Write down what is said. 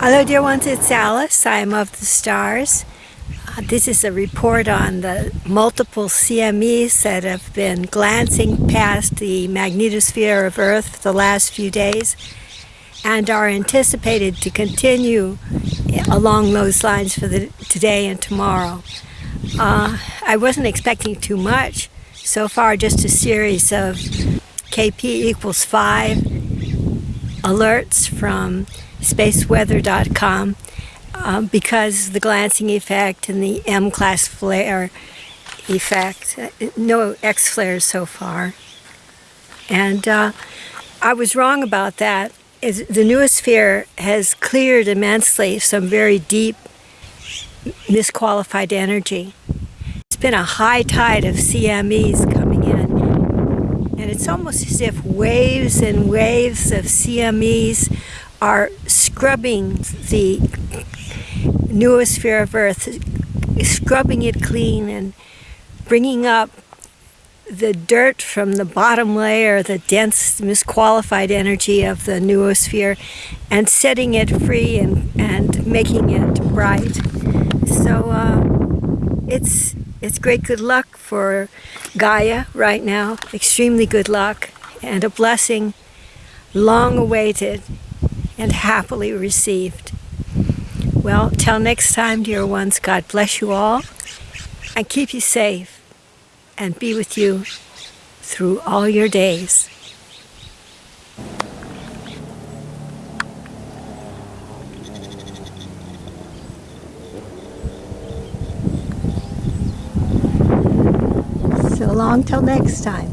Hello, dear ones, it's Alice. I am of the stars. Uh, this is a report on the multiple CMEs that have been glancing past the magnetosphere of Earth the last few days and are anticipated to continue along those lines for the today and tomorrow. Uh, I wasn't expecting too much. So far, just a series of KP equals 5 alerts from spaceweather.com um, because the glancing effect and the M-class flare effect. Uh, no X flares so far. And uh, I was wrong about that. the noosphere has cleared immensely some very deep misqualified energy. It's been a high tide of CMEs coming it's almost as if waves and waves of CMEs are scrubbing the noosphere of Earth, scrubbing it clean and bringing up the dirt from the bottom layer, the dense, misqualified energy of the noosphere, and setting it free and, and making it bright. So uh, it's, it's great good luck for Gaia right now, extremely good luck, and a blessing long awaited and happily received. Well, till next time, dear ones, God bless you all and keep you safe and be with you through all your days. So long till next time.